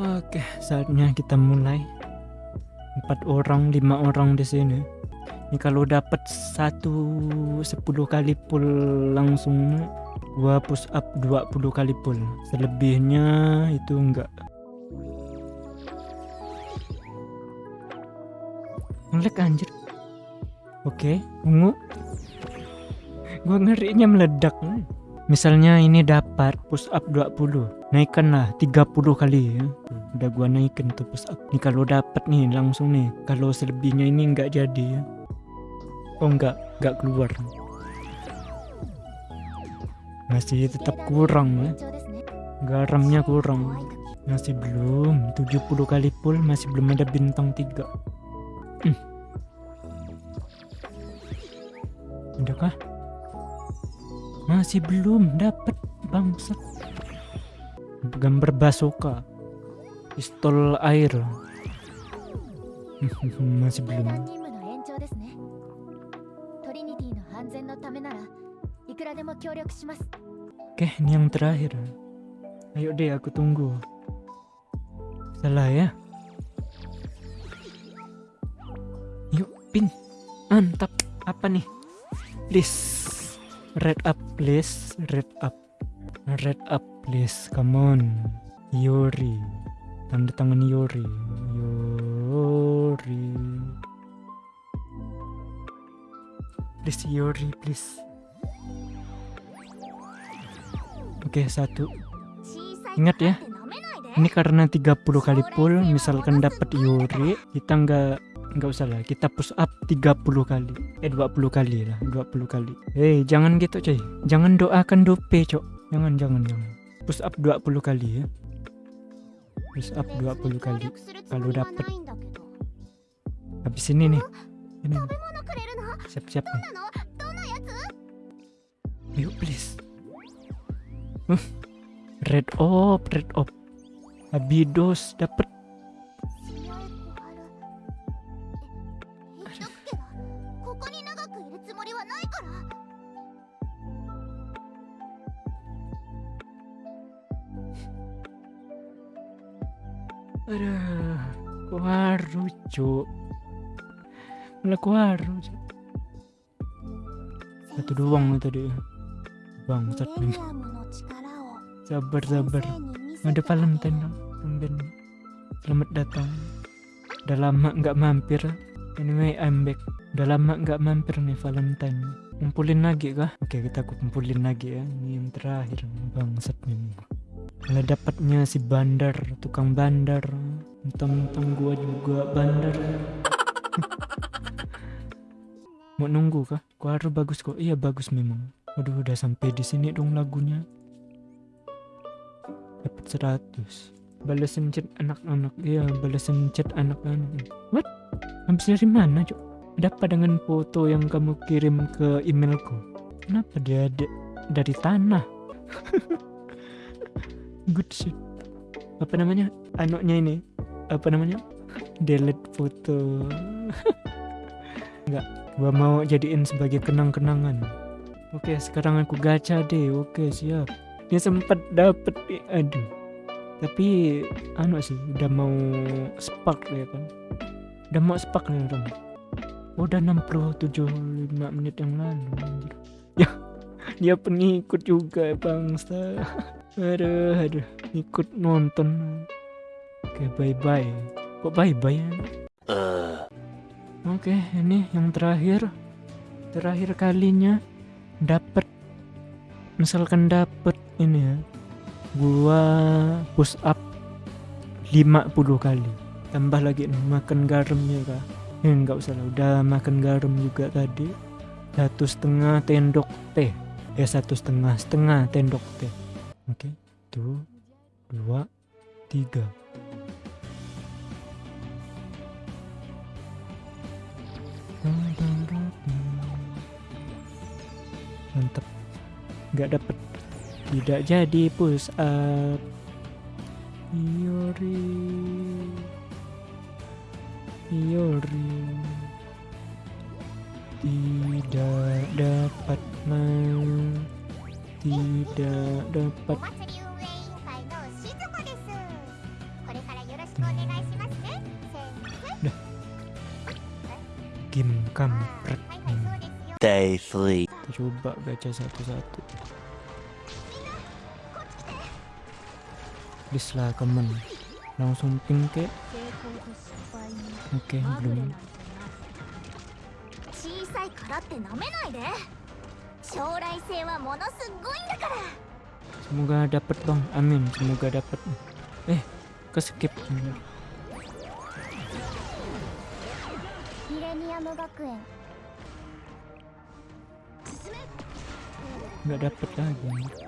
Oke, saatnya kita mulai. Empat orang, lima orang di sini. Ini kalau dapat satu sepuluh kali pull langsung gua push up 20 kali pull. Selebihnya itu enggak. Ngelek anjir. Oke, ungu. Gua ngerinya meledak. Misalnya ini dapat push up 20, naikkanlah 30 kali ya. Udah gua naikin tuh push up. Nih kalau dapat nih langsung nih. Kalau selebihnya ini enggak jadi ya. Oh enggak, enggak keluar. Masih tetap kurang ya. Garamnya kurang. Masih belum 70 kali pull masih belum ada bintang 3. Hmm. Adakah? Masih belum dapat bangsat. Gambar basoka. Pistol air. Masih belum. Oke, ini yang terakhir. Ayo deh, aku tunggu. Salah ya. Yuk, pin. Mantap. Apa nih? Please. Red up, please. Red up. Red up, please. Come on. Yori. Tanda tangan Yori. Yori. Please, Yori, please. Oke, satu. Ingat ya, Ini karena 30 kali pull, misalkan dapat Yuri, kita nggak nggak usah lah, kita push up 30 kali. Eh 20 kali lah, 20 kali. Eh, jangan gitu, coy. Jangan doakan dope, cok. Jangan, jangan, jangan. Push up 20 kali ya. Push up 20 kali. Kalau dapat habis ini nih. Ini. Siap-siap nih. Yuk, please. Red op, red op. Abidos dapat cuk melaku harum satu doang nih tadi. Bangsat nih sabar sabar. ada Valentine dong selamat datang. Udah lama nggak mampir. Anyway I'm back. Udah lama nggak mampir nih Valentine. Kumpulin lagi kah? Oke kita kumpulin lagi ya. Ini yang terakhir bangsat nih ada dapatnya si bandar tukang bandar. Mentang-mentang gua juga bandar. Mau nunggu kah? Gua harus bagus kok. Iya bagus memang. Waduh udah sampai di sini dong lagunya. Dapat 100 balasan chat anak-anak. Iya balasan chat anak-anak. What? Habis dari mana cok ada apa dengan foto yang kamu kirim ke emailku. Kenapa dia ada dari tanah? Good shit. Apa namanya? Anaknya ini apa namanya? Delete foto. Nggak gua mau jadiin sebagai kenang-kenangan. Oke sekarang aku gacha deh. Oke siap. Dia sempat dapet aduh. Tapi anu sih udah mau spark ya kan. Udah mau spark nih orang Oh, udah 67 5 menit yang lalu anjir. ya dia pengikut juga bangsa. Aduh aduh. Ikut nonton oke bye bye kok bye bye ya? Oke ini yang terakhir. Terakhir kalinya dapat misalkan dapet ini ya. Gua push up 50 kali. Tambah lagi nih makan garamnya kah ya nggak usah lah udah makan garam juga tadi. Satu setengah tendok teh. Ya satu setengah setengah tendok teh. Oke tuh dua tiga nggak dapet. Tidak jadi push up. Yuri Yuri tidak dapat main. Tidak dapat. Kim kampret Day 3 coba gacha satu-satu. Please lah kemen. Langsung ping ke oke okay, belum. Semoga dapet bang. Amin semoga dapet. Eh keskip. Millennium Gakuen. レニアム学園 nggak dapet lagi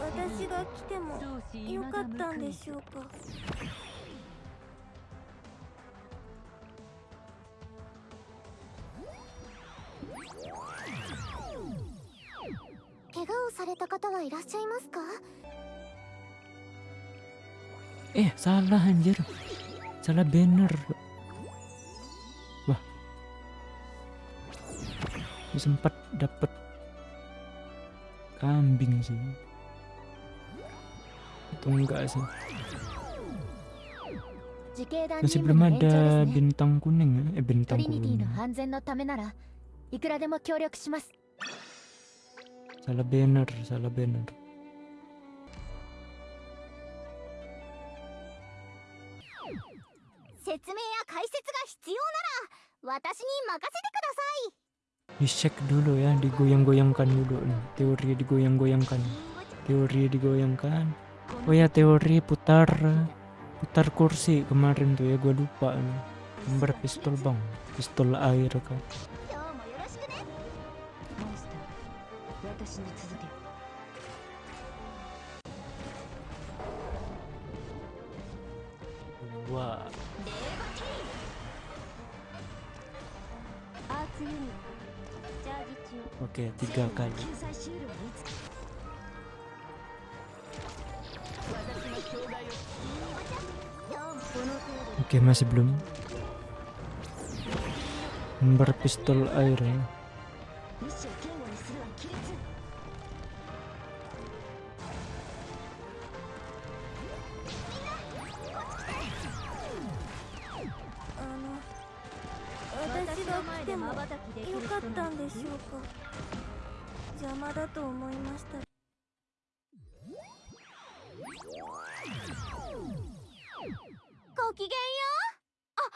私が来てもよかったんでしょうか怪我をされた方はいらっしゃいますか eh salah anjir salah banner sempat dapat kambing sih. Itu enggak sih. Masih belum ada bintang kuning eh bintang kuning. Salah banner salah banner. Setsume ya kaisets ga dicek dulu ya digoyang-goyangkan dulu. Nih teori digoyang-goyangkan. Teori digoyangkan. Oh ya teori putar putar kursi kemarin tuh ya gue lupa nih pistol bang. Pistol air kan wah Oke, tiga kali. Oke, masih belum. Berpistol air ya. でしょうか。邪魔だと思いました。ごきげんよう。あ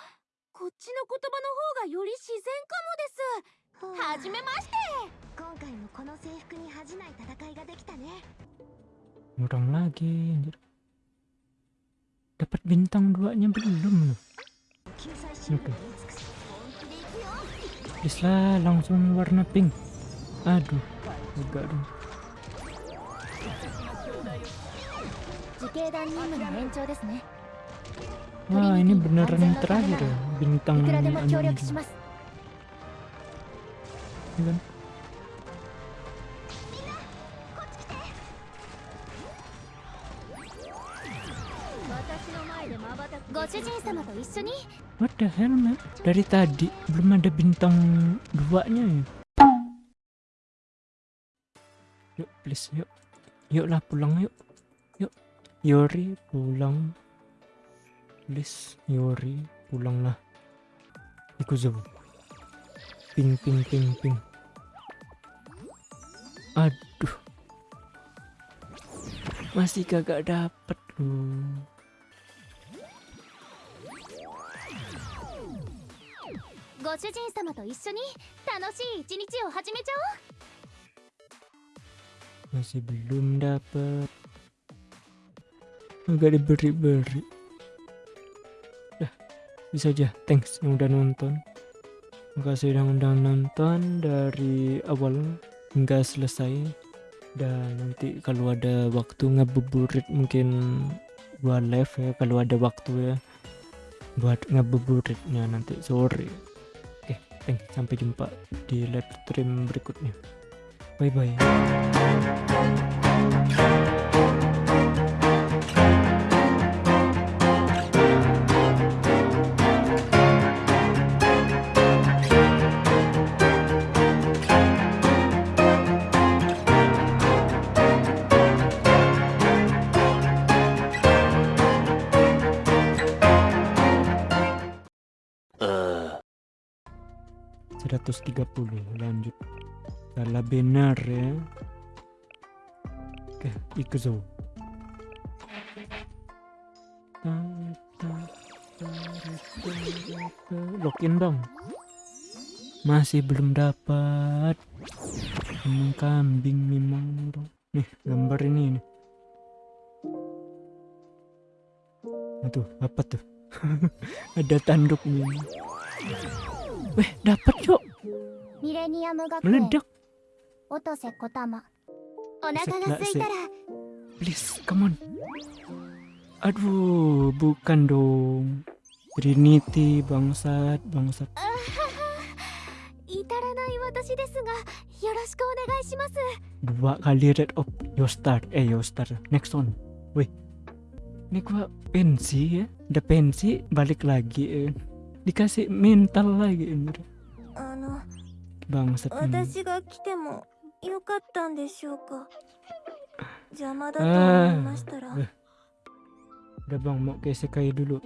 こっちの言葉の方がより自然かもです。はじめまして。今回もこの制服に恥じない戦いができたね。kurang lagi anjir. Dapat bintang duanya belum. か Please lah, langsung warna pink. Aduh, enggak dong. Wah, ini beneran yang terakhir ya, bintang. Ini kan? What the hell man dari tadi belum ada bintang duanya ya? Yuk please yuk. Yuk lah pulang yuk. Yuk Yori pulang. Please Yori pulang lah Ikuzo ping ping ping ping. Aduh. Masih kagak dapet loh ご主人様と一緒に楽しい一日を始めちゃおう masih belum dapat agak diberi-beri dah bisa aja thanks yang udah nonton makasih yang udah nonton dari awal hingga selesai dan nanti kalau ada waktu ngabuburit mungkin buat live ya kalau ada waktu ya buat ngabuburitnya nanti sore thanks sampai jumpa di live stream berikutnya. Bye bye 130 lanjut salah benar ya oke ikuzo login dong masih belum dapat emang kambing memang bro. nih gambar ini nih Aduh, apa tuh? Ada tanduknya. Weh, dapat yuk. ミレニアム学園 Meledak. 音瀬小玉お腹が空いたら Please, come on. Aduh, bukan dong. Trinity, bangsat, bangsat. 至らない私ですがよろしくお願いします Dua kali red up. Yo start, eh yo start. Next one. Wih. Ini gua pensi ya. Udah pensi, balik lagi. Eh. Dikasih mental lagi. Ini. あの Bangsat. ini. 私が来てもよかったんでしょうか邪魔だと思いましたら Ah. Udah bang, mau ke Sekai dulu.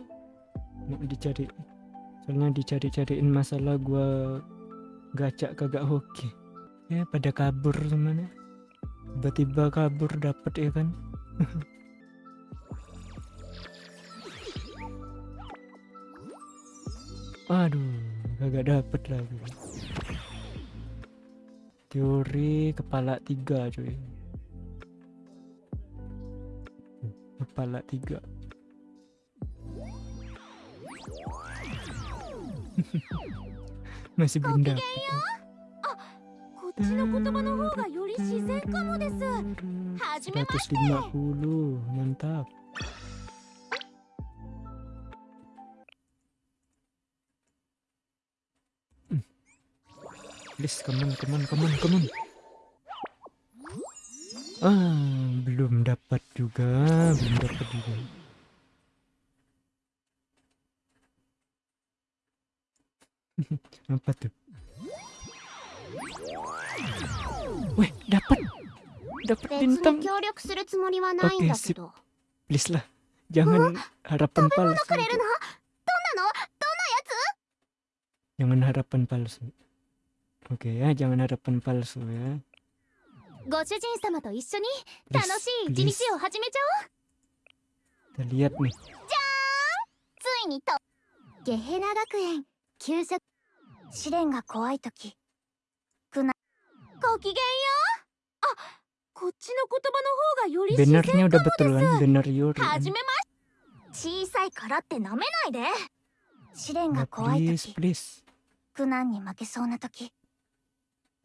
Mau dicari. Soalnya dicari-cariin masalah gua gacak kagak hoki. Ya pada kabur semuanya. Tiba-tiba kabur dapet ya kan. Aduh, agak dapet lah cuy, teori kepala tiga cuy. Kepala tiga. Masih belum dapet. Kutsi 150 mantap. please come on come on come on come on. Ah belum dapat juga belum dapat juga. Apa tuh? Weh dapat. Dapat bintang. Oke okay, sip. please lah jangan harapan palsu. jangan harapan palsu. Oke ya, jangan harapan palsu ya. ご主人様と一緒に楽しい一.日を始めちゃおう Kita lihat nih. ついにとゲヘナ学園給食試練が怖い時くなごきげんようあこっちの言葉の方がより自然 Benernya udah betul kan? Bener Yuri. はじめまし小さいからって舐めないで試練が怖い please, 時 please. 苦難に負けそうな時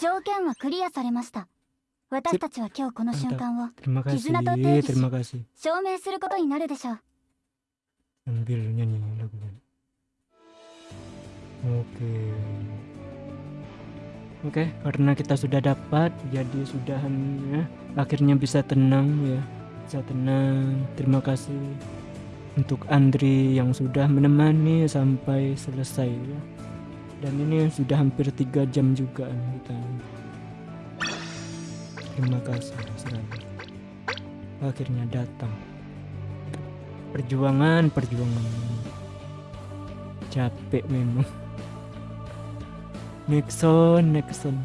条件はクリアされました私たちは今日この瞬間を Terima kasih, Kizuna to Teishi. terima kasih. 証明することになるでしょう Sambil nyanyi lagunya. Oke. Oke, karena kita sudah dapat, jadi sudahan ya. Akhirnya bisa tenang ya. Bisa tenang. Terima kasih untuk Andri yang sudah menemani sampai selesai ya. Dan ini sudah hampir tiga jam juga kita. Terima kasih sekali. Akhirnya datang perjuangan perjuangan capek memang Nixon Nixon